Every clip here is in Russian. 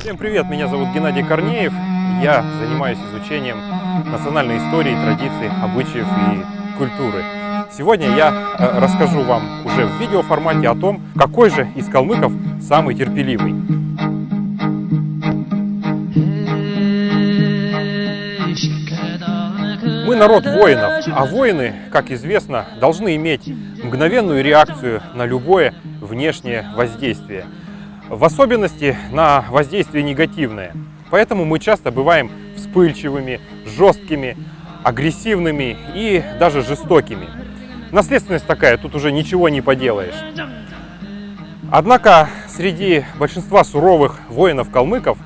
Всем привет, меня зовут Геннадий Корнеев. Я занимаюсь изучением национальной истории, традиций, обычаев и культуры. Сегодня я э, расскажу вам уже в видеоформате о том, какой же из калмыков самый терпеливый. Мы народ воинов, а воины, как известно, должны иметь мгновенную реакцию на любое внешнее воздействие. В особенности на воздействие негативное. Поэтому мы часто бываем вспыльчивыми, жесткими, агрессивными и даже жестокими. Наследственность такая, тут уже ничего не поделаешь. Однако среди большинства суровых воинов-калмыков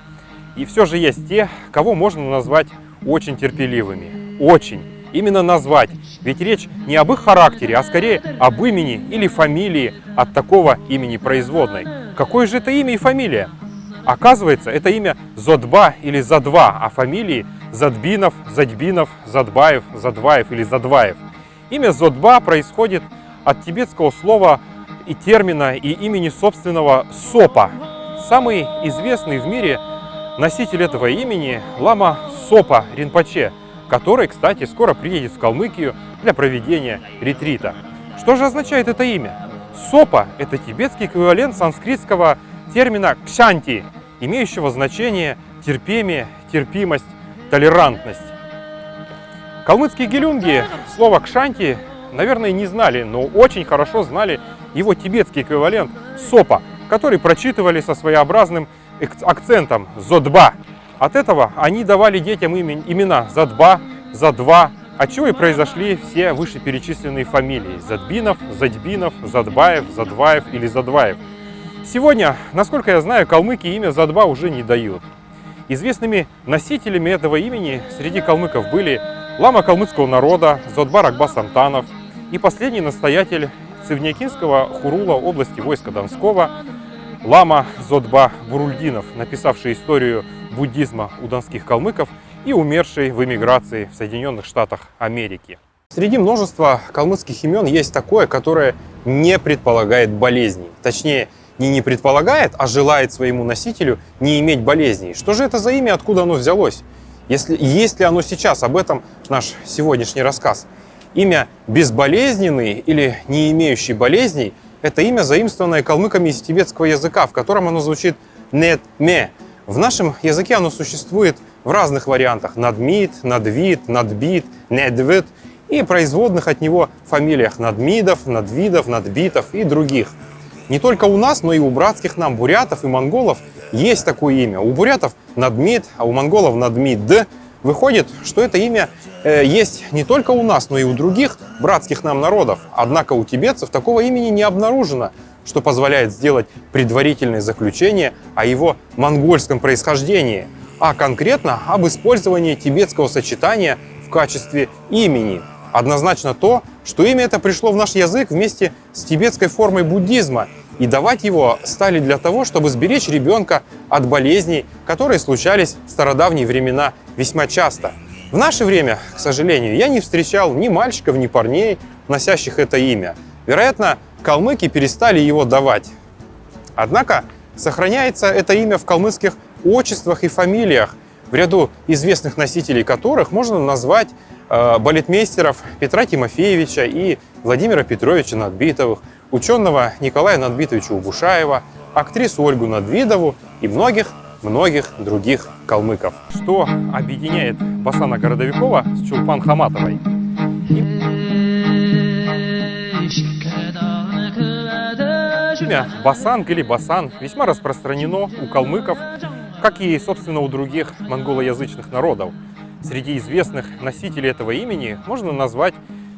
и все же есть те, кого можно назвать очень терпеливыми. Очень. Именно назвать. Ведь речь не об их характере, а скорее об имени или фамилии от такого имени производной. Какое же это имя и фамилия? Оказывается, это имя Зодба или Задва, а фамилии Задбинов, Задьбинов, Задбаев, Задваев или Задваев. Имя Зодба происходит от тибетского слова и термина и имени собственного Сопа. Самый известный в мире носитель этого имени – лама Сопа Ринпоче, который, кстати, скоро приедет в Калмыкию для проведения ретрита. Что же означает это имя? Сопа – это тибетский эквивалент санскритского термина кшанти, имеющего значение терпение, терпимость, толерантность. Калмыцкие гелюнги слово кшанти, наверное, не знали, но очень хорошо знали его тибетский эквивалент сопа, который прочитывали со своеобразным акцентом зодба. От этого они давали детям имена Задба, Задва, от чего и произошли все вышеперечисленные фамилии Задбинов, Задьбинов, Задбаев, Задваев или Задваев. Сегодня, насколько я знаю, калмыки имя Задба уже не дают. Известными носителями этого имени среди калмыков были лама калмыцкого народа Зодбар Акбас Антанов и последний настоятель Цивнякинского хурула области войска Донского лама Зодба Бурульдинов, написавший историю буддизма у донских калмыков и умерший в эмиграции в Соединенных Штатах Америки. Среди множества калмыцких имен есть такое, которое не предполагает болезней. Точнее, не не предполагает, а желает своему носителю не иметь болезней. Что же это за имя, откуда оно взялось? Если, есть ли оно сейчас? Об этом наш сегодняшний рассказ. Имя «безболезненный» или «не имеющий болезней» – это имя, заимствованное калмыками из тибетского языка, в котором оно звучит «нет-ме». В нашем языке оно существует в разных вариантах – надмит, надвид, надбит, недвид и производных от него фамилиях надмидов, надвидов, надбитов и других. Не только у нас, но и у братских нам бурятов и монголов есть такое имя. У бурятов надмид, а у монголов надмид. Выходит, что это имя э, есть не только у нас, но и у других братских нам народов. Однако у тибетцев такого имени не обнаружено, что позволяет сделать предварительное заключение о его монгольском происхождении – а конкретно об использовании тибетского сочетания в качестве имени. Однозначно то, что имя это пришло в наш язык вместе с тибетской формой буддизма, и давать его стали для того, чтобы сберечь ребенка от болезней, которые случались в стародавние времена весьма часто. В наше время, к сожалению, я не встречал ни мальчиков, ни парней, носящих это имя. Вероятно, калмыки перестали его давать. Однако сохраняется это имя в калмыцких отчествах и фамилиях, в ряду известных носителей которых можно назвать э, балетмейстеров Петра Тимофеевича и Владимира Петровича Надбитовых, ученого Николая Надбитовича Убушаева, актрису Ольгу Надвидову и многих-многих других калмыков. Что объединяет Басана Городовикова с Чулпан Хаматовой? Имя Басанг или Басан весьма распространено у калмыков как и, собственно, у других монголоязычных народов. Среди известных носителей этого имени можно назвать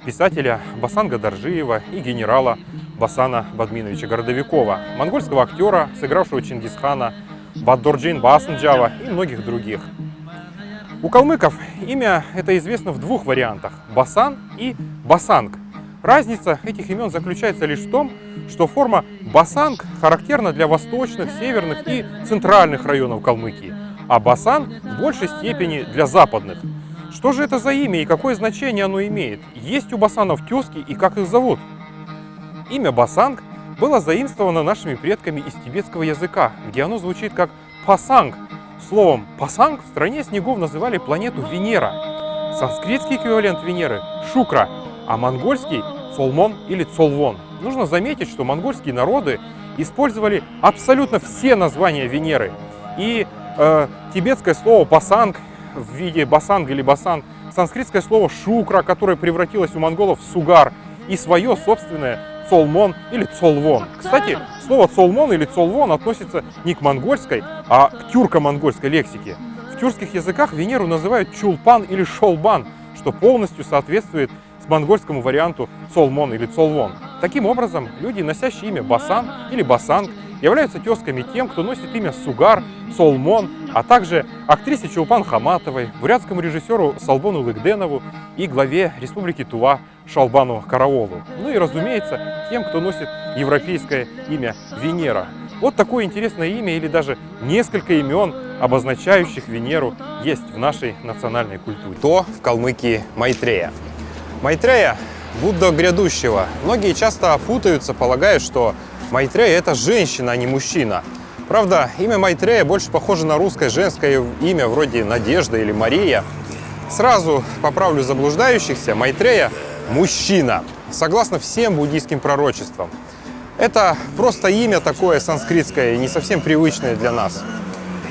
писателя Басанга Даржиева и генерала Басана Бадминовича Городовикова, монгольского актера, сыгравшего Чингисхана, Баддорджин Басанджава и многих других. У калмыков имя это известно в двух вариантах – Басан и Басанг. Разница этих имен заключается лишь в том, что форма басанг характерна для восточных, северных и центральных районов Калмыкии, а басан в большей степени для западных. Что же это за имя и какое значение оно имеет? Есть у басанов тезки и как их зовут? Имя басанг было заимствовано нашими предками из тибетского языка, где оно звучит как пасанг, Словом «пасанг» в стране снегов называли планету Венера. Санскритский эквивалент Венеры – Шукра, а монгольский – Цолмон или Цолвон. Нужно заметить, что монгольские народы использовали абсолютно все названия Венеры. И э, тибетское слово «пасанг» в виде басанг или басанг, санскритское слово «шукра», которое превратилось у монголов в «сугар», и свое собственное «цолмон» или «цолвон». Кстати, слово «цолмон» или «цолвон» относится не к монгольской, а к тюрко-монгольской лексике. В тюркских языках Венеру называют «чулпан» или «шолбан», что полностью соответствует монгольскому варианту «цолмон» или «цолвон». Таким образом, люди, носящие имя Басан или Басанг, являются тезками тем, кто носит имя Сугар, Солмон, а также актрисе Чулпан Хаматовой, бурятскому режиссеру Салбону Лыгденову и главе Республики Тува Шалбану Караолу. Ну и, разумеется, тем, кто носит европейское имя Венера. Вот такое интересное имя или даже несколько имен, обозначающих Венеру, есть в нашей национальной культуре. То в Калмыкии Майтрея. Майтрея – Будда грядущего. Многие часто путаются, полагая, что Майтрея – это женщина, а не мужчина. Правда, имя Майтрея больше похоже на русское женское имя, вроде Надежда или Мария. Сразу поправлю заблуждающихся, Майтрея – мужчина, согласно всем буддийским пророчествам. Это просто имя такое санскритское не совсем привычное для нас.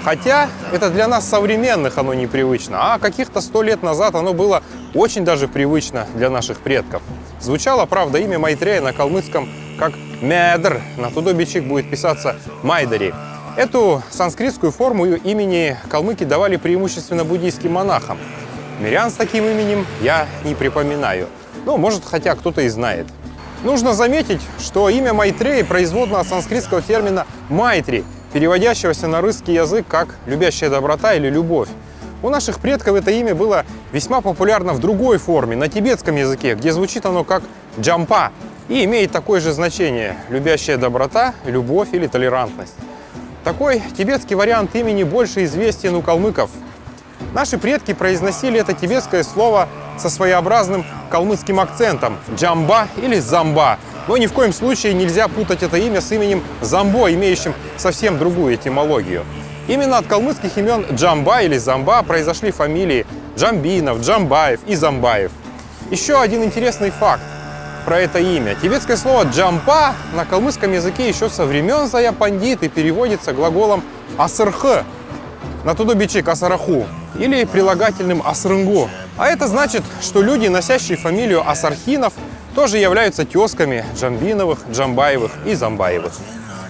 Хотя это для нас современных оно непривычно, а каких-то сто лет назад оно было очень даже привычно для наших предков. Звучало, правда, имя Майтрея на калмыцком как Медр. На тудобичик будет писаться Майдари. Эту санскритскую форму имени калмыки давали преимущественно буддийским монахам. Мирян с таким именем я не припоминаю. Ну, может, хотя кто-то и знает. Нужно заметить, что имя Майтрей производно от санскритского термина «майтри», переводящегося на русский язык как «любящая доброта» или «любовь». У наших предков это имя было весьма популярно в другой форме, на тибетском языке, где звучит оно как «джампа», и имеет такое же значение – любящая доброта, любовь или толерантность. Такой тибетский вариант имени больше известен у калмыков. Наши предки произносили это тибетское слово со своеобразным калмыцким акцентом – джамба или замба. Но ни в коем случае нельзя путать это имя с именем Замбо, имеющим совсем другую этимологию. Именно от калмыцких имен Джамба или Замба произошли фамилии Джамбинов, Джамбаев и Замбаев. Еще один интересный факт про это имя. Тибетское слово «джампа» на калмыцком языке еще со времен Зая Пандит и переводится глаголом «асырхы» на тудубичик «асараху» или прилагательным «асрынгу». А это значит, что люди, носящие фамилию Асархинов, тоже являются тезками Джамбиновых, Джамбаевых и Замбаевых.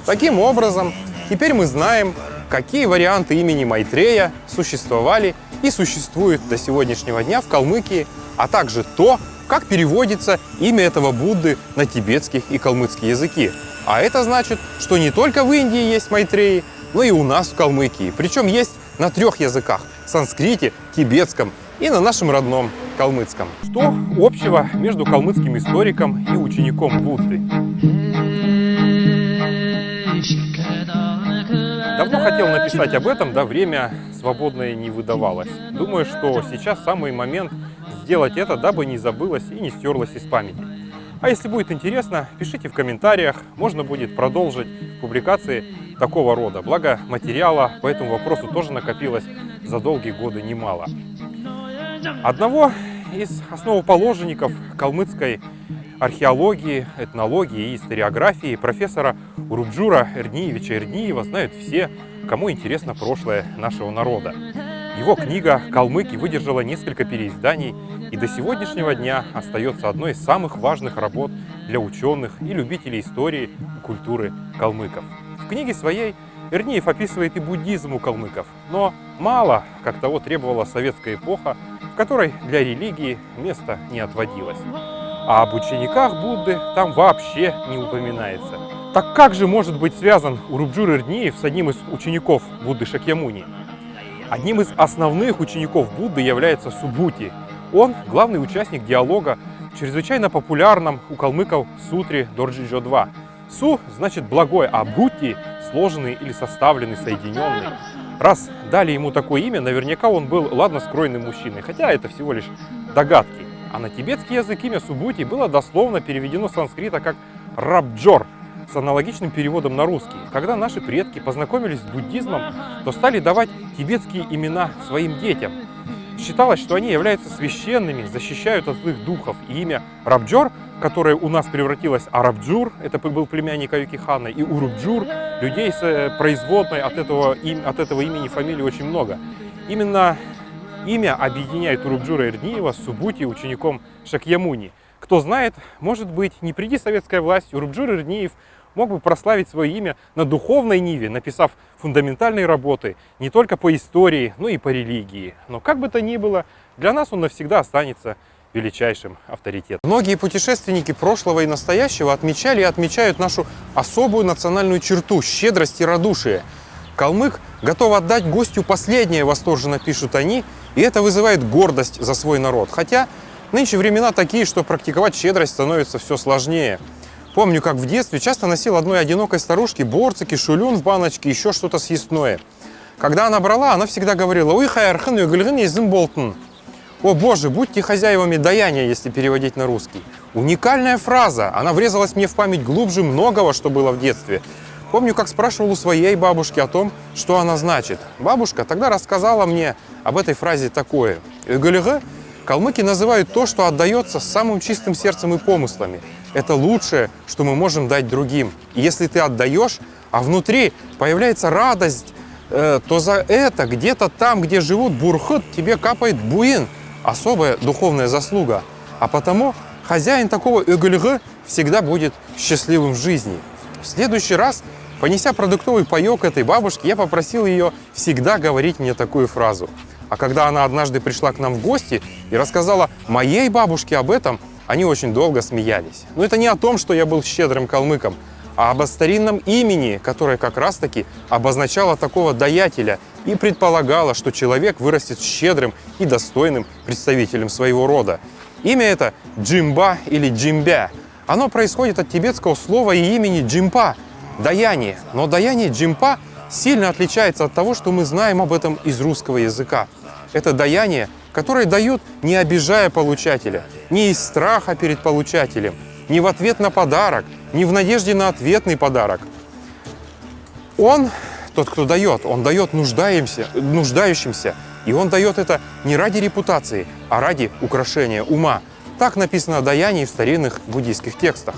Таким образом, теперь мы знаем, какие варианты имени Майтрея существовали и существуют до сегодняшнего дня в Калмыкии, а также то, как переводится имя этого Будды на тибетский и калмыцкий языки. А это значит, что не только в Индии есть Майтреи, но и у нас в Калмыкии. Причем есть на трех языках – санскрите, тибетском и на нашем родном калмыцком. Что общего между калмыцким историком и учеником Будды? Давно хотел написать об этом, да время свободное не выдавалось. Думаю, что сейчас самый момент сделать это, дабы не забылось и не стерлось из памяти. А если будет интересно, пишите в комментариях, можно будет продолжить публикации такого рода. Благо материала по этому вопросу тоже накопилось за долгие годы немало. Одного из основоположников калмыцкой археологии, этнологии и историографии профессора Урубджура Эрниевича Эрниева знают все, кому интересно прошлое нашего народа. Его книга «Калмыки» выдержала несколько переизданий и до сегодняшнего дня остается одной из самых важных работ для ученых и любителей истории и культуры калмыков. В книге своей Эрниев описывает и буддизм у калмыков, но мало, как того требовала советская эпоха, которой для религии места не отводилось. А об учениках Будды там вообще не упоминается. Так как же может быть связан Урубджур Эрниев с одним из учеников Будды Шакьямуни? Одним из основных учеников Будды является Субути. Он главный участник диалога в чрезвычайно популярном у калмыков сутре Дорджиджо-2. Су значит благой, а Бути – сложенный или составленный, соединенный. Раз дали ему такое имя, наверняка он был ладно скроенным мужчиной, хотя это всего лишь догадки. А на тибетский язык имя Субути было дословно переведено с санскрита как Рабджор, с аналогичным переводом на русский. Когда наши предки познакомились с буддизмом, то стали давать тибетские имена своим детям. Считалось, что они являются священными, защищают от злых духов. И имя Рабджор, которое у нас превратилось Урубджур, это был племянник Аюки Хана, и Урубджур, людей с э, производной от этого, от этого имени фамилии очень много. Именно имя объединяет Урубджура Ирдниева с Субути, учеником Шакьямуни. Кто знает, может быть, не приди советская власть, Урубджур Ирдниев мог бы прославить свое имя на духовной ниве, написав фундаментальные работы не только по истории, но и по религии. Но как бы то ни было, для нас он навсегда останется величайшим авторитетом. Многие путешественники прошлого и настоящего отмечали и отмечают нашу особую национальную черту – щедрость и радушие. Калмык готов отдать гостю последнее, восторженно пишут они, и это вызывает гордость за свой народ. Хотя нынче времена такие, что практиковать щедрость становится все сложнее. Помню, как в детстве часто носил одной одинокой старушке борцики, шулюн в баночке, еще что-то съестное. Когда она брала, она всегда говорила «Уй хайархын югылгын езім болтын». О боже, будьте хозяевами даяния, если переводить на русский. Уникальная фраза, она врезалась мне в память глубже многого, что было в детстве. Помню, как спрашивал у своей бабушки о том, что она значит. Бабушка тогда рассказала мне об этой фразе такое. «Югылгы» калмыки называют то, что отдается самым чистым сердцем и помыслами. Это лучшее, что мы можем дать другим. И если ты отдаешь, а внутри появляется радость, э, то за это где-то там, где живут бурхут, тебе капает буин, особая духовная заслуга. А потому хозяин такого эгульгы всегда будет счастливым в жизни. В следующий раз, понеся продуктовый паек этой бабушки, я попросил ее всегда говорить мне такую фразу. А когда она однажды пришла к нам в гости и рассказала моей бабушке об этом, они очень долго смеялись. Но это не о том, что я был щедрым калмыком, а об старинном имени, которое как раз-таки обозначало такого даятеля и предполагало, что человек вырастет щедрым и достойным представителем своего рода. Имя это Джимба или Джимбя. Оно происходит от тибетского слова и имени Джимпа – даяние. Но даяние Джимпа сильно отличается от того, что мы знаем об этом из русского языка. Это даяние, которое дают, не обижая получателя, не из страха перед получателем, не в ответ на подарок, не в надежде на ответный подарок. Он, тот, кто дает, он дает нуждаемся, нуждающимся, и он дает это не ради репутации, а ради украшения ума. Так написано о даянии в старинных буддийских текстах.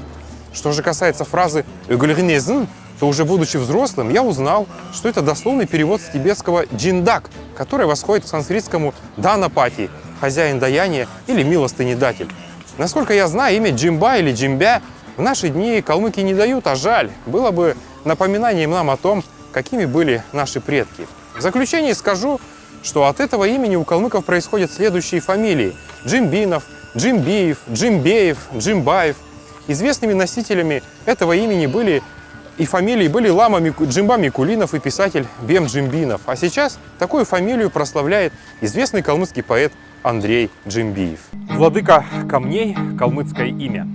Что же касается фразы «эгульгнезн», то уже будучи взрослым, я узнал, что это дословный перевод с тибетского «джиндак», который восходит к санскритскому «данапати» – хозяин даяния или милостынедатель. Насколько я знаю, имя Джимба или Джимбя в наши дни калмыки не дают, а жаль. Было бы напоминанием нам о том, какими были наши предки. В заключение скажу, что от этого имени у калмыков происходят следующие фамилии. Джимбинов, Джимбиев, Джимбеев, Джимбаев. Известными носителями этого имени были и фамилии были Лама Джимба Микулинов и писатель Бем Джимбинов. А сейчас такую фамилию прославляет известный калмыцкий поэт Андрей Джимбиев. Владыка камней – калмыцкое имя.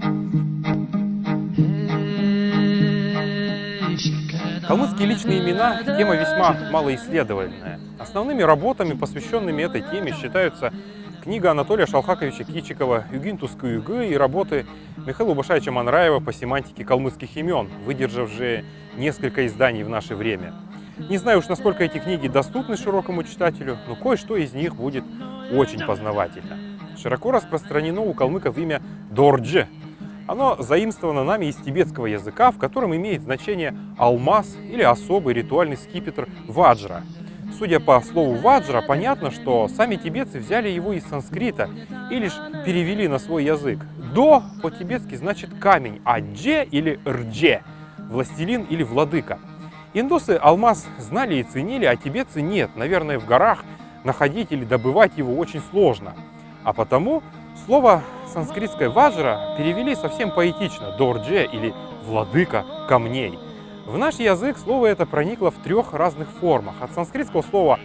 Калмыцкие личные имена – тема весьма малоисследованная. Основными работами, посвященными этой теме, считаются книга Анатолия Шалхаковича Кичикова «Югинтускую югы» и работы Михаила Башаевича Манраева по семантике калмыцких имен, выдержавшие несколько изданий в наше время. Не знаю уж, насколько эти книги доступны широкому читателю, но кое-что из них будет очень познавательно. Широко распространено у калмыков имя Дордже. Оно заимствовано нами из тибетского языка, в котором имеет значение алмаз или особый ритуальный скипетр ваджра. Судя по слову ваджра, понятно, что сами тибетцы взяли его из санскрита и лишь перевели на свой язык. До по-тибетски значит камень, а дже или рдже – властелин или владыка. Индусы алмаз знали и ценили, а тибетцы нет. Наверное, в горах находить или добывать его очень сложно. А потому слово санскритское ваджра перевели совсем поэтично – дордже или владыка камней. В наш язык слово это проникло в трех разных формах. От санскритского слова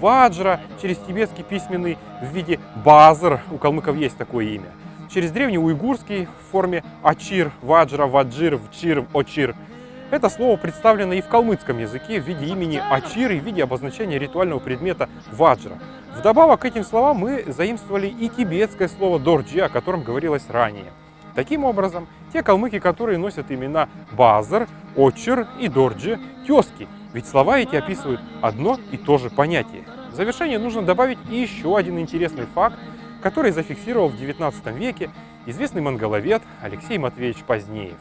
ваджра через тибетский письменный в виде базар, у калмыков есть такое имя, через древний уйгурский в форме ачир, ваджра, ваджир, вчир, очир. Это слово представлено и в калмыцком языке в виде имени ачир и в виде обозначения ритуального предмета ваджра. Вдобавок к этим словам мы заимствовали и тибетское слово дорджи, о котором говорилось ранее. Таким образом, те калмыки, которые носят имена Базар, Очер и Дорджи, тезки. Ведь слова эти описывают одно и то же понятие. В завершение нужно добавить еще один интересный факт, который зафиксировал в 19 веке известный монголовед Алексей Матвеевич Позднеев.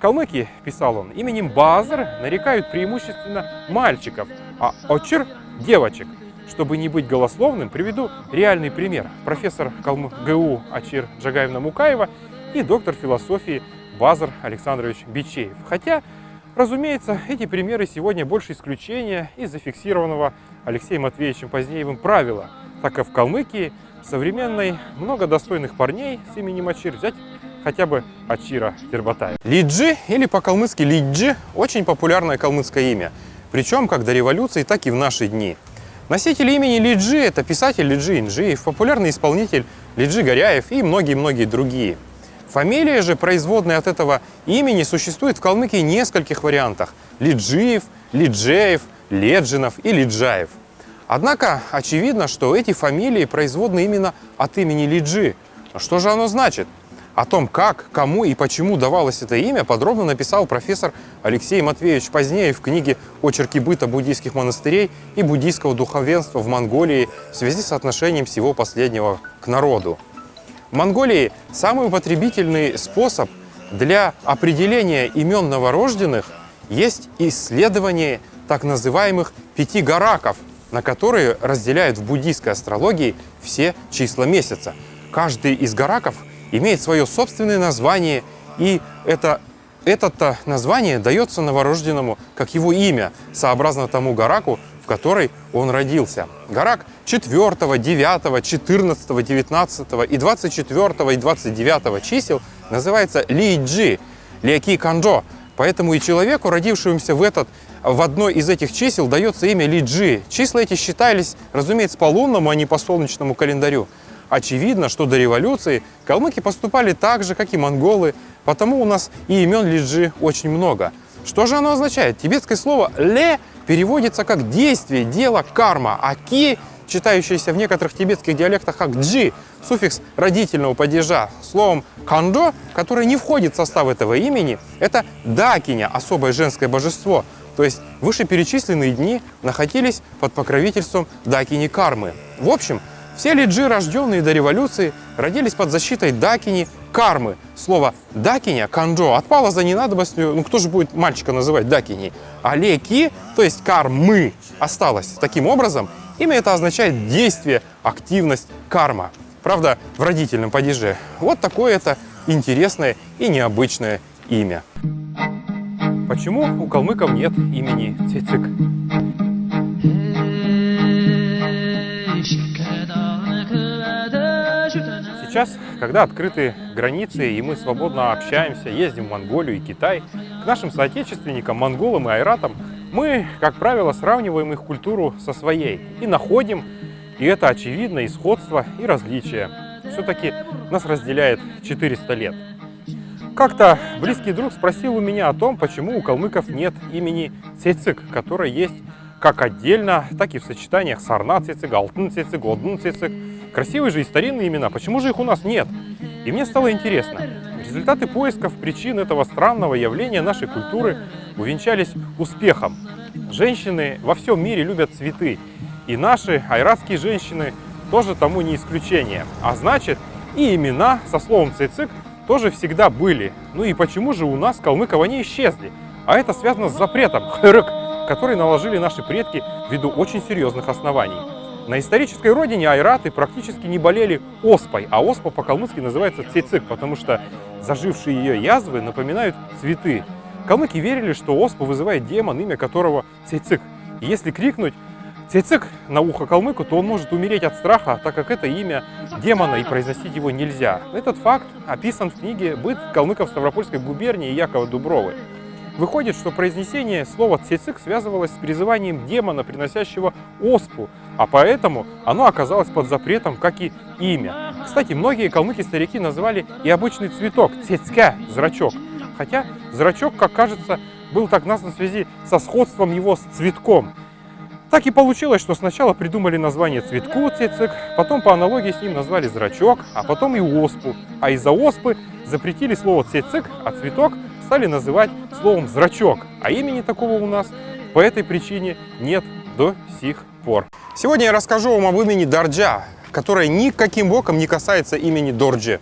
Калмыки, писал он, именем Базар нарекают преимущественно мальчиков, а Очер – девочек. Чтобы не быть голословным, приведу реальный пример. Профессор Калмы ГУ Ачир Джагаевна Мукаева и доктор философии Базар Александрович Бичеев. Хотя, разумеется, эти примеры сегодня больше исключения из зафиксированного Алексеем Матвеевичем Позднеевым правила, так как в Калмыкии современной много достойных парней с именем Ачир взять хотя бы Ачира Тербатаев. Лиджи или по-калмыцки Лиджи – очень популярное калмыцкое имя. Причем как до революции, так и в наши дни. Носитель имени Лиджи – это писатель Лиджи Инжиев, популярный исполнитель Лиджи Горяев и многие-многие другие. Фамилия же, производная от этого имени, существует в Калмыкии нескольких вариантах – Лиджиев, Лиджеев, Леджинов и Лиджаев. Однако очевидно, что эти фамилии производны именно от имени Лиджи. Что же оно значит? О том, как, кому и почему давалось это имя, подробно написал профессор Алексей Матвеевич позднее в книге «Очерки быта буддийских монастырей и буддийского духовенства в Монголии в связи с отношением всего последнего к народу». В Монголии самый употребительный способ для определения имен новорожденных есть исследование так называемых пяти гараков, на которые разделяют в буддийской астрологии все числа месяца. Каждый из гараков имеет свое собственное название, и это, это название дается новорожденному как его имя, сообразно тому гараку, в которой он родился. Гарак 4, 9, 14, 19 и 24 и 29 чисел называется Ли-Джи, Леки Канджо. Поэтому и человеку, родившемуся в, этот, в одной из этих чисел, дается имя Ли-Джи. Числа эти считались, разумеется, по лунному, а не по солнечному календарю. Очевидно, что до революции калмыки поступали так же, как и монголы, потому у нас и имен Лиджи очень много. Что же оно означает? Тибетское слово «ле» переводится как «действие», «дело», «карма», а «ки», читающееся в некоторых тибетских диалектах как «джи», суффикс родительного падежа. Словом «кандо», которое не входит в состав этого имени, это «дакиня», особое женское божество. То есть вышеперечисленные дни находились под покровительством дакини кармы. В общем, все лиджи, рожденные до революции, родились под защитой дакини кармы. Слово дакиня, канджо, отпало за ненадобностью, ну кто же будет мальчика называть дакини? А леки, то есть кармы, осталось. Таким образом, имя это означает действие, активность, карма. Правда, в родительном падеже. Вот такое это интересное и необычное имя. Почему у калмыков нет имени Цицик? Сейчас, когда открыты границы и мы свободно общаемся, ездим в Монголию и Китай, к нашим соотечественникам, монголам и айратам, мы, как правило, сравниваем их культуру со своей и находим, и это очевидно, и сходство, и различия. Все-таки нас разделяет 400 лет. Как-то близкий друг спросил у меня о том, почему у калмыков нет имени Цецик, которое есть как отдельно, так и в сочетаниях Сарна Цецик, Алтын Цецик, Одын Цецик. Красивые же и старинные имена, почему же их у нас нет? И мне стало интересно. Результаты поисков причин этого странного явления нашей культуры увенчались успехом. Женщины во всем мире любят цветы, и наши айратские женщины тоже тому не исключение. А значит, и имена со словом цицик тоже всегда были. Ну и почему же у нас калмыков они исчезли? А это связано с запретом хырык, который наложили наши предки ввиду очень серьезных оснований. На исторической родине айраты практически не болели оспой, а оспа по-калмыцки называется цицик, потому что зажившие ее язвы напоминают цветы. Калмыки верили, что оспу вызывает демон, имя которого цицик. И если крикнуть цицик на ухо калмыку, то он может умереть от страха, так как это имя демона и произносить его нельзя. Этот факт описан в книге «Быт калмыков Ставропольской губернии» Якова Дубровы. Выходит, что произнесение слова «цицик» связывалось с призыванием демона, приносящего оспу, а поэтому оно оказалось под запретом, как и имя. Кстати, многие калмыки-старики называли и обычный цветок «цицка» – зрачок. Хотя зрачок, как кажется, был так назван в связи со сходством его с цветком. Так и получилось, что сначала придумали название цветку цицик, потом по аналогии с ним назвали зрачок, а потом и оспу. А из-за оспы запретили слово цицик, а цветок стали называть словом зрачок. А имени такого у нас по этой причине нет до сих пор. Сегодня я расскажу вам об имени Дорджа, которое никаким боком не касается имени Дорджи.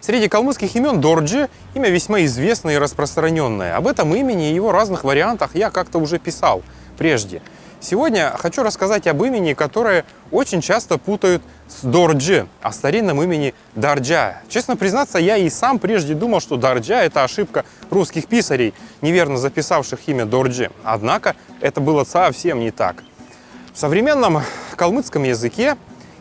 Среди калмыцких имен Дорджи имя весьма известное и распространенное. Об этом имени и его разных вариантах я как-то уже писал прежде. Сегодня хочу рассказать об имени, которое очень часто путают с Дорджи, о старинном имени Дарджа. Честно признаться, я и сам прежде думал, что Дарджа – это ошибка русских писарей, неверно записавших имя Дорджи. Однако это было совсем не так. В современном калмыцком языке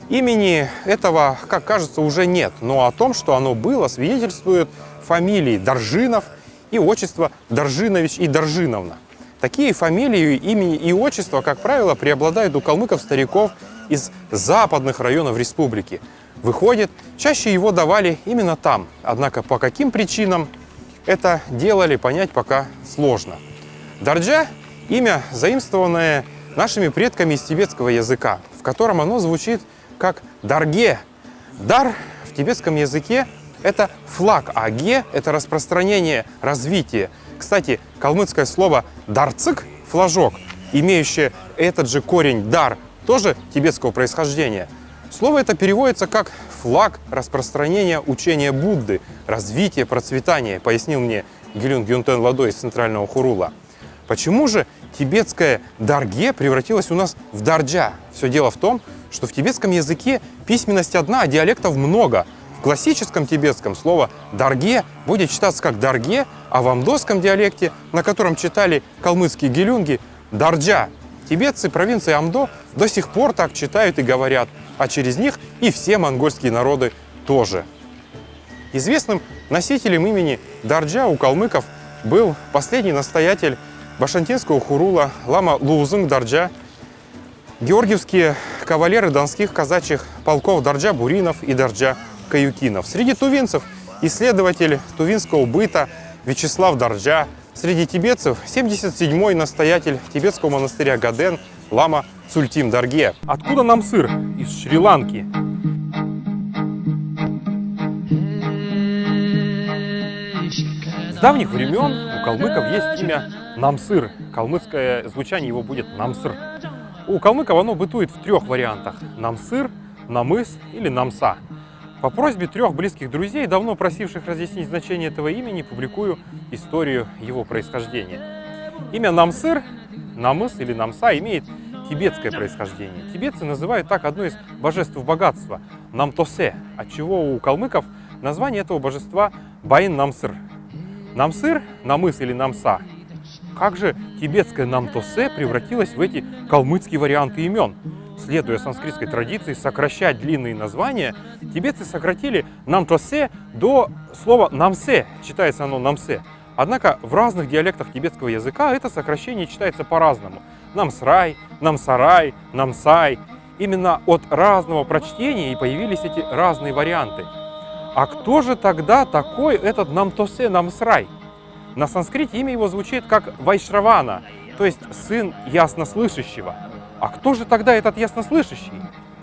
имени этого, как кажется, уже нет, но о том, что оно было, свидетельствуют фамилии Доржинов и отчество Доржинович и Доржиновна. Такие фамилии, имени и отчества, как правило, преобладают у калмыков-стариков из западных районов республики. Выходит, чаще его давали именно там. Однако по каким причинам это делали, понять пока сложно. Дарджа – имя, заимствованное нашими предками из тибетского языка, в котором оно звучит как «дарге». «Дар» в тибетском языке – это флаг, а «ге» – это распространение, развитие – кстати, калмыцкое слово «дарцик» – флажок, имеющее этот же корень «дар», тоже тибетского происхождения. Слово это переводится как «флаг распространения учения Будды, развития, процветания», пояснил мне Гелюн Гюнтен Ладо из Центрального Хурула. Почему же тибетское «дарге» превратилось у нас в «дарджа»? Все дело в том, что в тибетском языке письменность одна, а диалектов много – в классическом тибетском слово «дарге» будет читаться как «дарге», а в амдосском диалекте, на котором читали калмыцкие гелюнги, «дарджа». Тибетцы провинции Амдо до сих пор так читают и говорят, а через них и все монгольские народы тоже. Известным носителем имени Дарджа у калмыков был последний настоятель Башантинского хурула лама Лузынг Дарджа, георгиевские кавалеры донских казачьих полков Дарджа Буринов и Дарджа каюкинов. Среди тувинцев исследователь тувинского быта Вячеслав Дарджа. Среди тибетцев 77-й настоятель тибетского монастыря Гаден Лама Цультим Дарге. Откуда нам сыр? Из Шри-Ланки. С давних времен у калмыков есть имя Намсыр. Калмыцкое звучание его будет Намсыр. У калмыков оно бытует в трех вариантах. Намсыр, Намыс или Намса. По просьбе трех близких друзей, давно просивших разъяснить значение этого имени, публикую историю его происхождения. Имя Намсыр, Намыс или Намса имеет тибетское происхождение. Тибетцы называют так одно из божеств богатства – Намтосе, отчего у калмыков название этого божества – Баин Намсыр. Намсыр, Намыс или Намса. Как же тибетское Намтосе превратилось в эти калмыцкие варианты имен? Следуя санскритской традиции, сокращать длинные названия, тибетцы сократили намтосе до слова намсе, читается оно намсе. Однако в разных диалектах тибетского языка это сокращение читается по-разному. Намсрай, намсарай, намсай. Именно от разного прочтения и появились эти разные варианты. А кто же тогда такой этот намтосе, намсрай? На санскрите имя его звучит как Вайшравана, то есть сын яснослышащего. А кто же тогда этот яснослышащий?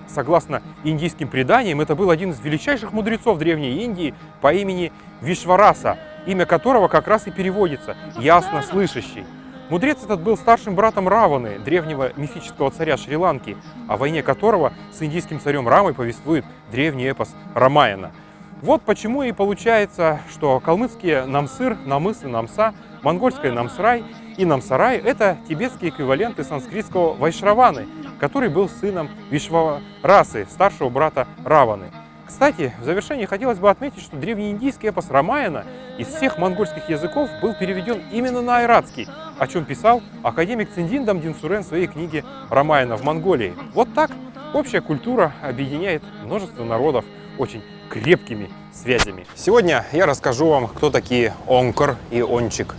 Согласно индийским преданиям, это был один из величайших мудрецов Древней Индии по имени Вишвараса, имя которого как раз и переводится «яснослышащий». Мудрец этот был старшим братом Раваны, древнего мифического царя Шри-Ланки, о войне которого с индийским царем Рамой повествует древний эпос Рамаяна. Вот почему и получается, что калмыцкие намсыр, намыс и намса, монгольское намсрай и Намсарай – это тибетские эквиваленты санскритского Вайшраваны, который был сыном Вишварасы, старшего брата Раваны. Кстати, в завершении хотелось бы отметить, что древнеиндийский эпос Рамаяна из всех монгольских языков был переведен именно на айратский, о чем писал академик Циндин Дамдин в своей книге «Рамаяна в Монголии». Вот так общая культура объединяет множество народов очень крепкими связями. Сегодня я расскажу вам, кто такие Онкор и Ончик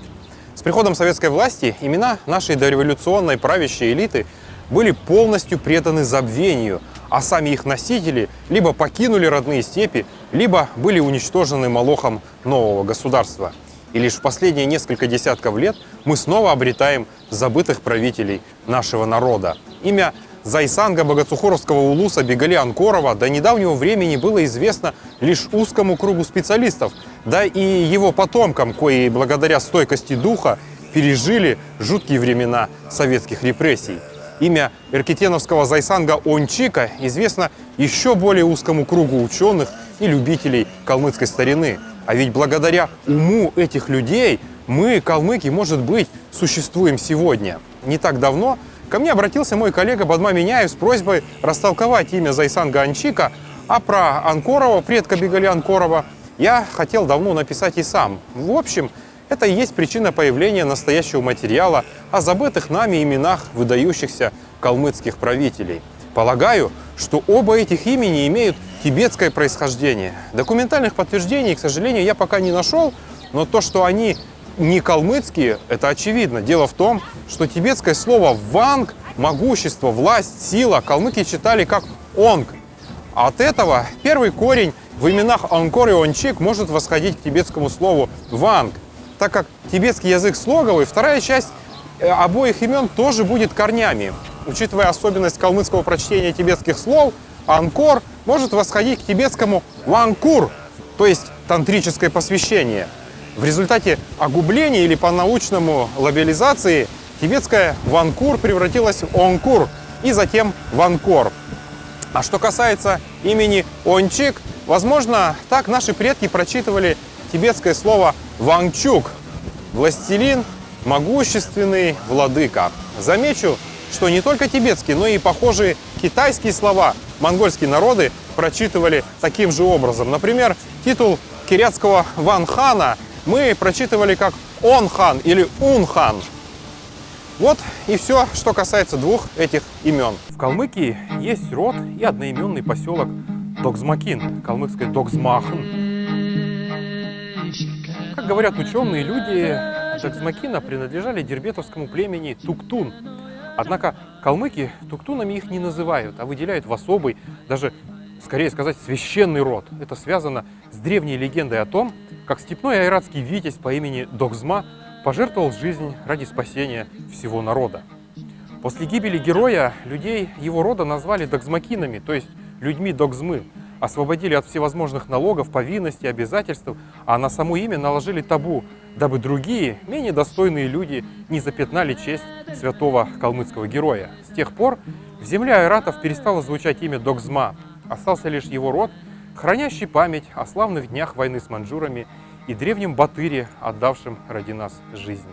приходом советской власти имена нашей дореволюционной правящей элиты были полностью преданы забвению, а сами их носители либо покинули родные степи, либо были уничтожены молохом нового государства. И лишь в последние несколько десятков лет мы снова обретаем забытых правителей нашего народа. Имя Зайсанга Богоцухоровского улуса Бегали Анкорова до недавнего времени было известно лишь узкому кругу специалистов, да и его потомкам, кои благодаря стойкости духа пережили жуткие времена советских репрессий. Имя эркетеновского Зайсанга Ончика известно еще более узкому кругу ученых и любителей калмыцкой старины. А ведь благодаря уму этих людей мы, калмыки, может быть, существуем сегодня. Не так давно ко мне обратился мой коллега Бадма Миняев с просьбой растолковать имя Зайсанга Анчика, а про Анкорова, предка Бегали Анкорова, я хотел давно написать и сам. В общем, это и есть причина появления настоящего материала о забытых нами именах выдающихся калмыцких правителей. Полагаю, что оба этих имени имеют тибетское происхождение. Документальных подтверждений, к сожалению, я пока не нашел, но то, что они не калмыцкие, это очевидно. Дело в том, что тибетское слово «ванг» – могущество, власть, сила – калмыки читали как «онг». От этого первый корень в именах Анкор и Ончик может восходить к тибетскому слову «ванг», так как тибетский язык слоговый, вторая часть э, обоих имен тоже будет корнями. Учитывая особенность калмыцкого прочтения тибетских слов, Анкор может восходить к тибетскому «ванкур», то есть тантрическое посвящение – в результате огубления или по-научному лабиализации тибетская ванкур превратилась в онкур и затем ванкор. А что касается имени Ончик, возможно, так наши предки прочитывали тибетское слово Вангчук – властелин, могущественный владыка. Замечу, что не только тибетские, но и похожие китайские слова монгольские народы прочитывали таким же образом. Например, титул кирятского Ванхана мы прочитывали как Он-хан или Ун-хан. Вот и все, что касается двух этих имен. В Калмыкии есть род и одноименный поселок Догзмакин, калмыцкой Догзмахн. Как говорят ученые, люди Догзмакина принадлежали дербетовскому племени Туктун. Однако калмыки туктунами их не называют, а выделяют в особый, даже скорее сказать, священный род. Это связано с древней легендой о том, как степной айратский витязь по имени Догзма пожертвовал жизнь ради спасения всего народа. После гибели героя людей его рода назвали догзмакинами, то есть людьми Догзмы, освободили от всевозможных налогов, повинностей, обязательств, а на само имя наложили табу, дабы другие, менее достойные люди не запятнали честь святого калмыцкого героя. С тех пор в земле айратов перестало звучать имя Догзма, остался лишь его род – хранящий память о славных днях войны с маньчжурами и древнем Батыре, отдавшем ради нас жизнь.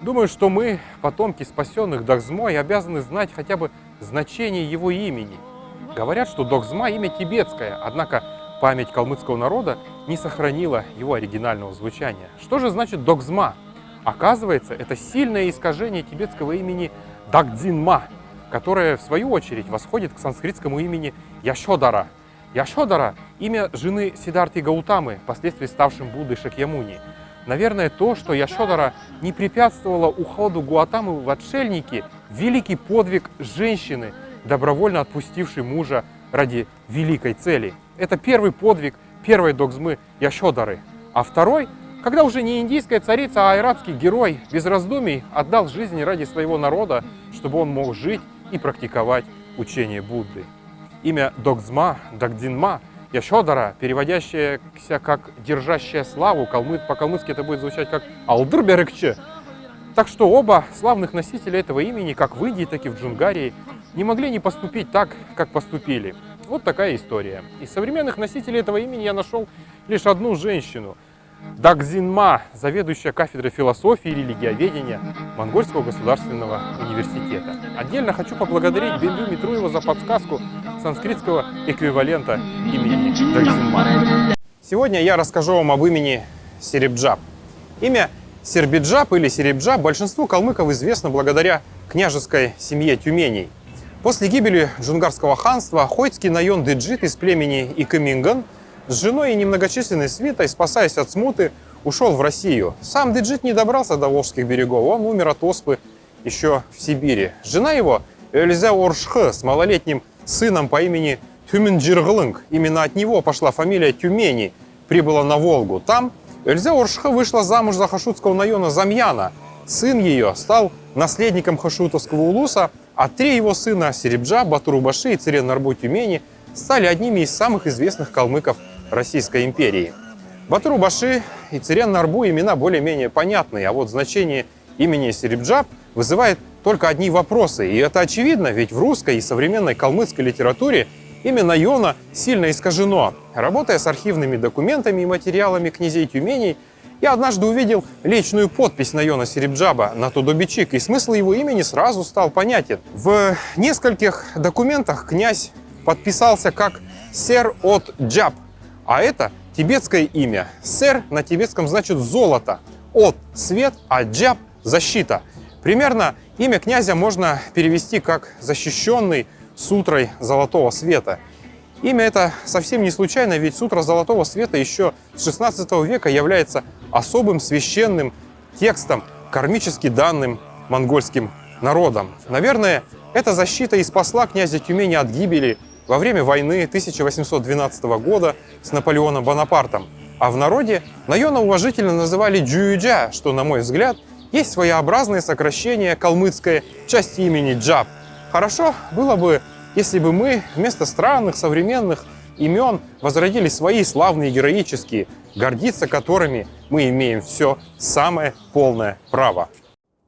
Думаю, что мы, потомки спасенных Догзмой, обязаны знать хотя бы значение его имени. Говорят, что Догзма – имя тибетское, однако память калмыцкого народа не сохранила его оригинального звучания. Что же значит Догзма? Оказывается, это сильное искажение тибетского имени Дагдзинма, которое, в свою очередь, восходит к санскритскому имени Яшодара, Яшодара – имя жены Сидарти Гаутамы, впоследствии ставшим Буддой Шакьямуни. Наверное, то, что Яшодара не препятствовала уходу Гуатамы в отшельники, великий подвиг женщины, добровольно отпустившей мужа ради великой цели. Это первый подвиг первой догзмы Яшодары. А второй, когда уже не индийская царица, а айратский герой без раздумий отдал жизнь ради своего народа, чтобы он мог жить и практиковать учение Будды. Имя Догзма, Дагдинма, Яшодара, переводящееся как «держащая славу», по-калмыцки это будет звучать как «Алдырберекче». Так что оба славных носителя этого имени, как в Индии, так и в Джунгарии, не могли не поступить так, как поступили. Вот такая история. Из современных носителей этого имени я нашел лишь одну женщину – Дагзинма, заведующая кафедрой философии и религиоведения Монгольского государственного университета. Отдельно хочу поблагодарить Бенду Митруева за подсказку санскритского эквивалента имени Дагзинма. Сегодня я расскажу вам об имени Серебджаб. Имя Сербиджаб или Серебджаб большинству калмыков известно благодаря княжеской семье Тюменей. После гибели джунгарского ханства хойский наен Деджит из племени Икаминган – с женой и немногочисленной свитой, спасаясь от смуты, ушел в Россию. Сам Деджит не добрался до Волжских берегов, он умер от оспы еще в Сибири. Жена его, Эльза Оршх, с малолетним сыном по имени Тюмень-Джиргалан, именно от него пошла фамилия Тюмени, прибыла на Волгу. Там Эльза Оршх вышла замуж за хошутского нойона Замьяна, сын ее стал наследником Хошутовского улуса, а три его сына Серебджаб, Батур-Убуши и Цирен Нарбу Тюмени стали одними из самых известных калмыков Российской империи. Батурубаши и Цирен Нарбу имена более-менее понятные, а вот значение имени Серебджаб вызывает только одни вопросы. И это очевидно, ведь в русской и современной калмыцкой литературе имя Найона сильно искажено. Работая с архивными документами и материалами князей Тюменей, я однажды увидел личную подпись Найона Серебджаба на Тудобичик, и смысл его имени сразу стал понятен. В нескольких документах князь подписался как «Сер от Джаб», а это тибетское имя. «Сер» на тибетском значит «золото», «от» — «свет», а «джаб» — «защита». Примерно имя князя можно перевести как «защищенный сутрой золотого света». Имя это совсем не случайно, ведь сутра Золотого Света еще с 16 века является особым священным текстом, кармически данным монгольским народом. Наверное, эта защита и спасла князя Тюмени от гибели во время войны 1812 года с Наполеоном Бонапартом. А в народе Найона уважительно называли Джуюджа, что, на мой взгляд, есть своеобразное сокращение калмыцкой части имени Джаб. Хорошо было бы если бы мы вместо странных современных имен возродили свои славные героические, гордиться которыми мы имеем все самое полное право.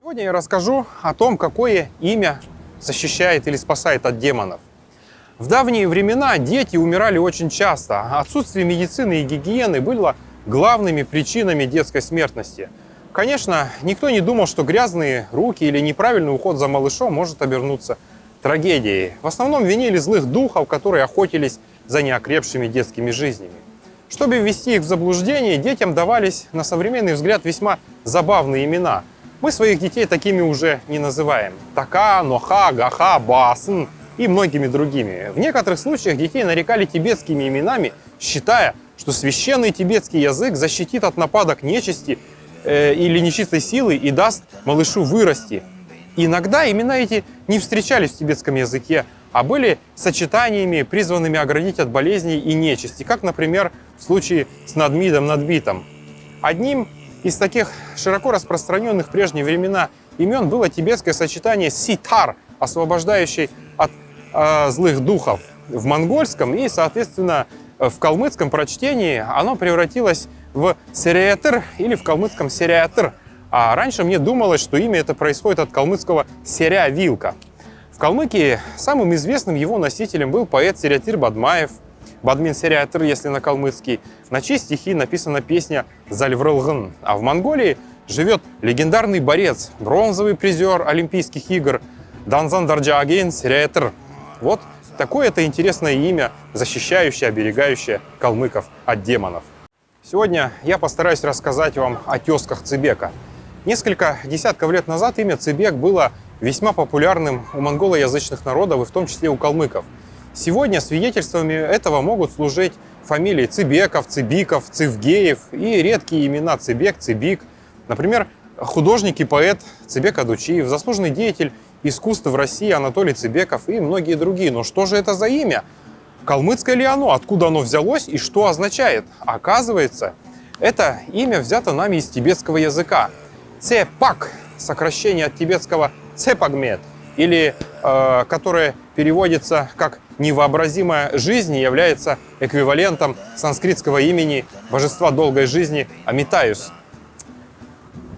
Сегодня я расскажу о том, какое имя защищает или спасает от демонов. В давние времена дети умирали очень часто, отсутствие медицины и гигиены было главными причинами детской смертности. Конечно, никто не думал, что грязные руки или неправильный уход за малышом может обернуться трагедией. В основном винили злых духов, которые охотились за неокрепшими детскими жизнями. Чтобы ввести их в заблуждение, детям давались, на современный взгляд, весьма забавные имена. Мы своих детей такими уже не называем. Така, Ноха, Гаха, Басн и многими другими. В некоторых случаях детей нарекали тибетскими именами, считая, что священный тибетский язык защитит от нападок нечисти э, или нечистой силы и даст малышу вырасти, иногда имена эти не встречались в тибетском языке, а были сочетаниями, призванными оградить от болезней и нечисти, как, например, в случае с Надмидом Надбитом. Одним из таких широко распространенных в прежние времена имен было тибетское сочетание «ситар», освобождающий от э, злых духов в монгольском и, соответственно, в калмыцком прочтении оно превратилось в «сериатыр» или в калмыцком «сериатыр», а раньше мне думалось, что имя это происходит от калмыцкого «серя вилка». В Калмыкии самым известным его носителем был поэт Серятир Бадмаев, Бадмин Серятыр, если на калмыцкий, на чьи стихи написана песня «Зальврылгын». А в Монголии живет легендарный борец, бронзовый призер Олимпийских игр Данзан Дарджааген Серятыр. Вот такое это интересное имя, защищающее, оберегающее калмыков от демонов. Сегодня я постараюсь рассказать вам о тесках Цибека – Несколько десятков лет назад имя Цибек было весьма популярным у монголоязычных народов, и в том числе у калмыков. Сегодня свидетельствами этого могут служить фамилии Цибеков, Цибиков, Цивгеев и редкие имена Цибек, Цибик. Например, художник и поэт Цибек Адучиев, заслуженный деятель искусства в России Анатолий Цибеков и многие другие. Но что же это за имя? Калмыцкое ли оно? Откуда оно взялось и что означает? Оказывается, это имя взято нами из тибетского языка. Цепак, сокращение от тибетского цепагмет, или э, которое переводится как «невообразимая жизнь» является эквивалентом санскритского имени божества долгой жизни Амитаюс.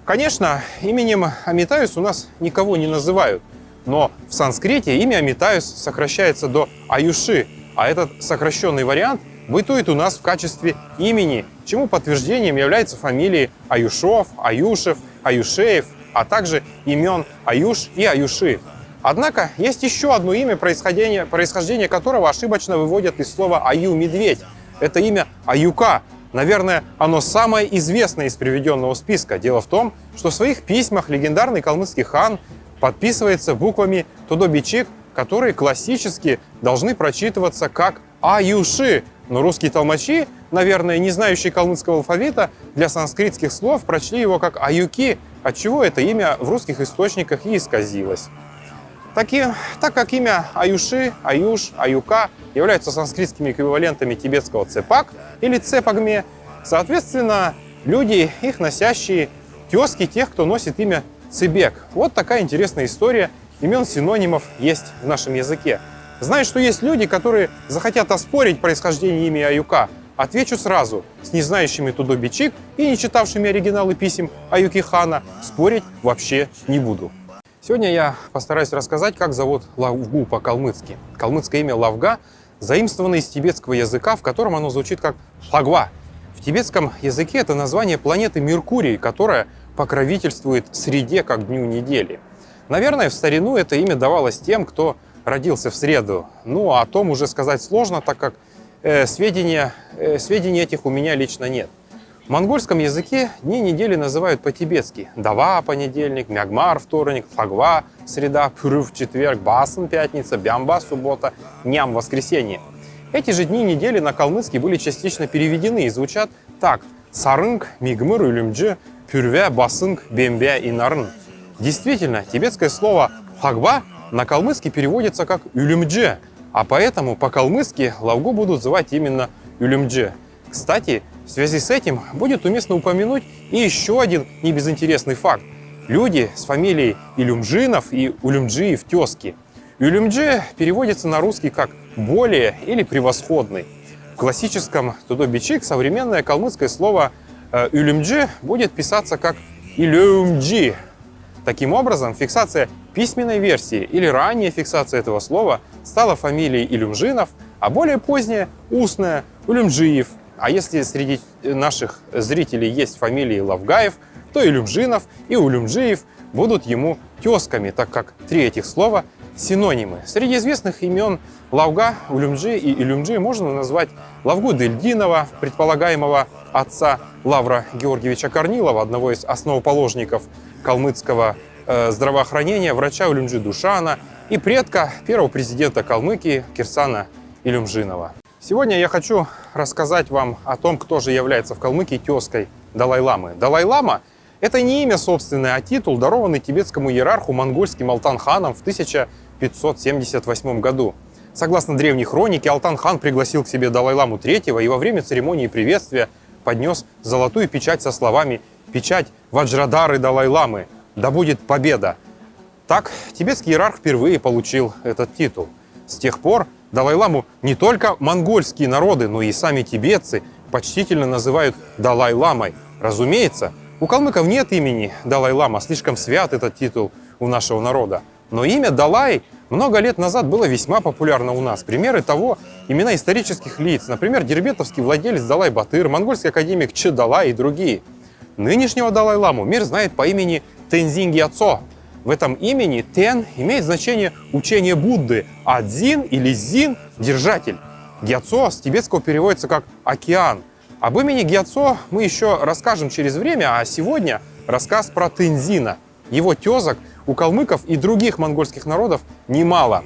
Конечно, именем Амитаюс у нас никого не называют, но в санскрите имя Амитаюс сокращается до Аюши, а этот сокращенный вариант бытует у нас в качестве имени, чему подтверждением являются фамилии Аюшов, Аюшев – Аюшеев, а также имен Аюш и Аюши. Однако есть еще одно имя, происхождение, происхождение которого ошибочно выводят из слова «аю-медведь». Это имя Аюка. Наверное, оно самое известное из приведенного списка. Дело в том, что в своих письмах легендарный калмыцкий хан подписывается буквами Тодобичик, которые классически должны прочитываться как Аюши. Но русские толмачи наверное, не знающие калмыцкого алфавита, для санскритских слов прочли его как «аюки», отчего это имя в русских источниках и исказилось. Таки, так как имя Аюши, Аюш, Аюка являются санскритскими эквивалентами тибетского цепак или цепагме, соответственно, люди, их носящие, тезки тех, кто носит имя Цыбек. Вот такая интересная история имен синонимов есть в нашем языке. Знаю, что есть люди, которые захотят оспорить происхождение имени Аюка. Отвечу сразу, с незнающими Тудо Бичик и не читавшими оригиналы писем Аюки Хана спорить вообще не буду. Сегодня я постараюсь рассказать, как зовут Лавгу по-калмыцки. Калмыцкое имя Лавга заимствовано из тибетского языка, в котором оно звучит как Лагва. В тибетском языке это название планеты Меркурий, которая покровительствует среде как дню недели. Наверное, в старину это имя давалось тем, кто родился в среду. Ну, а о том уже сказать сложно, так как э, сведения, э, сведений этих у меня лично нет. В монгольском языке дни недели называют по-тибетски. Дава – понедельник, Мягмар – вторник, Фагва – среда, Пюрыв – четверг, Басн – пятница, Бямба – суббота, Ням – воскресенье. Эти же дни недели на калмыцкий были частично переведены и звучат так. Сарынг, Мигмыр, Улюмджи, Пюрвя, Басынг, Бембя и Нарын. Действительно, тибетское слово «фагба» на калмыцкий переводится как «юлюмдже», а поэтому по-калмыцки лавгу будут звать именно «юлюмдже». Кстати, в связи с этим будет уместно упомянуть и еще один небезынтересный факт. Люди с фамилией Илюмжинов и Улюмджиев тезки. Улюмджи переводится на русский как «более» или «превосходный». В классическом тудобичик современное калмыцкое слово «улюмджи» э, будет писаться как «илюмджи». Таким образом, фиксация письменной версии или ранняя фиксация этого слова стала фамилией Илюмжинов, а более поздняя – устная – Улюмджиев – а если среди наших зрителей есть фамилии Лавгаев, то Илюмжинов и Улюмжиев будут ему тезками, так как три этих слова синонимы. Среди известных имен Лавга, Улюмджи и Илюмджи можно назвать Лавгу Дельдинова, предполагаемого отца Лавра Георгиевича Корнилова, одного из основоположников калмыцкого э, здравоохранения, врача Улюмджи Душана и предка первого президента Калмыкии Кирсана Илюмжинова. Сегодня я хочу рассказать вам о том, кто же является в Калмыкии тезкой Далай-ламы. Далай-лама – это не имя собственное, а титул, дарованный тибетскому иерарху монгольским Алтан-ханом в 1578 году. Согласно древней хронике, Алтан-хан пригласил к себе Далай-ламу III и во время церемонии приветствия поднес золотую печать со словами «Печать Ваджрадары Далай-ламы, да будет победа!». Так тибетский иерарх впервые получил этот титул. С тех пор Далай-ламу не только монгольские народы, но и сами тибетцы почтительно называют Далай-ламой. Разумеется, у калмыков нет имени Далай-лама, слишком свят этот титул у нашего народа. Но имя Далай много лет назад было весьма популярно у нас. Примеры того – имена исторических лиц, например, дербетовский владелец Далай-Батыр, монгольский академик Че Далай и другие. Нынешнего Далай-ламу мир знает по имени Тензин Гьяцо, в этом имени Тен имеет значение учение Будды, а Дзин или Зин – держатель. Гьяцо с тибетского переводится как «океан». Об имени Гьяцо мы еще расскажем через время, а сегодня рассказ про Тензина. Его тезок у калмыков и других монгольских народов немало.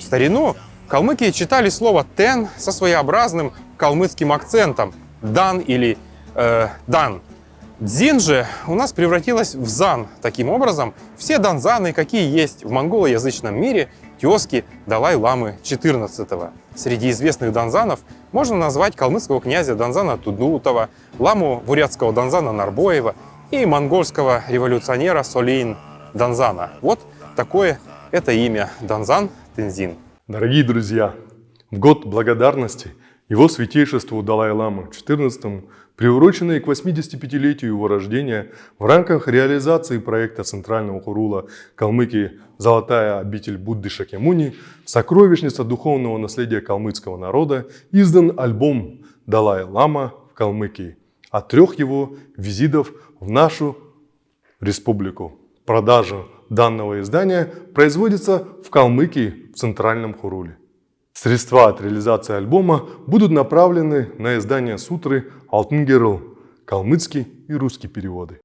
В старину калмыки читали слово «тен» со своеобразным калмыцким акцентом – «дан» или э, «дан». Дзин же у нас превратилась в зан. Таким образом, все данзаны, какие есть в монголоязычном мире, тезки Далай-ламы XIV. Среди известных данзанов можно назвать калмыцкого князя Данзана Тудутова, ламу бурятского Данзана Нарбоева и монгольского революционера Солейн Данзана. Вот такое это имя Данзан Тензин. Дорогие друзья, в год благодарности его святейшеству Далай-ламы XIV приуроченные к 85-летию его рождения в рамках реализации проекта Центрального Хурула Калмыкии «Золотая обитель Будды Шакемуни. Сокровищница духовного наследия калмыцкого народа» издан альбом «Далай-Лама в Калмыкии» от трех его визитов в нашу республику. Продажа данного издания производится в Калмыкии в Центральном Хуруле. Средства от реализации альбома будут направлены на издание сутры «Алтын Герл», калмыцкий и русский переводы.